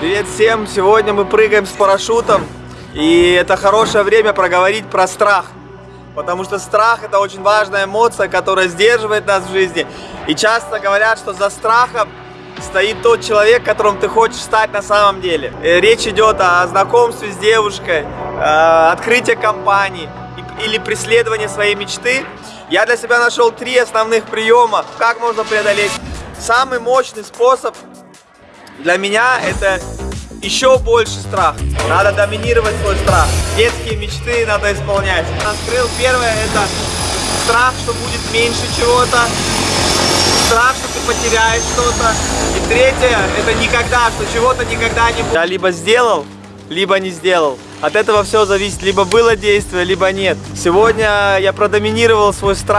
Привет всем! Сегодня мы прыгаем с парашютом. И это хорошее время проговорить про страх. Потому что страх это очень важная эмоция, которая сдерживает нас в жизни. И часто говорят, что за страхом стоит тот человек, которым ты хочешь стать на самом деле. Э, речь идет о знакомстве с девушкой, э, открытие компании или преследование своей мечты. Я для себя нашел три основных приема, как можно преодолеть. Самый мощный способ для меня это еще больше страх. Надо доминировать свой страх. Детские мечты надо исполнять. Открыл первое это страх, что будет меньше чего-то. Страх, что ты потеряешь что-то. И третье, это никогда, что чего-то никогда не будет. Я либо сделал, либо не сделал. От этого все зависит, либо было действие, либо нет. Сегодня я продоминировал свой страх.